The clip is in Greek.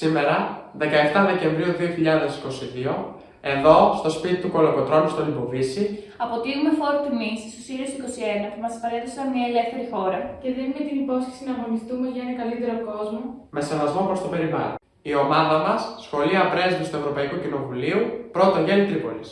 Σήμερα, 17 Δεκεμβρίου 2022, εδώ, στο σπίτι του Κολοκοτρώνου στο Λιμποβίση, Αποτείουμε φόρο τιμής στους Σύριου 21 που μας παρέδωσαν μια ελεύθερη χώρα. και δίνουμε την υπόσχεση να αγωνιστούμε για ένα καλύτερο κόσμο. με σεβασμό προς το περιβάλλον. Η ομάδα μας, Σχολεία Πρέσβης του Ευρωπαϊκού Κοινοβουλίου, πρώτο Γέλη Τρίπολης.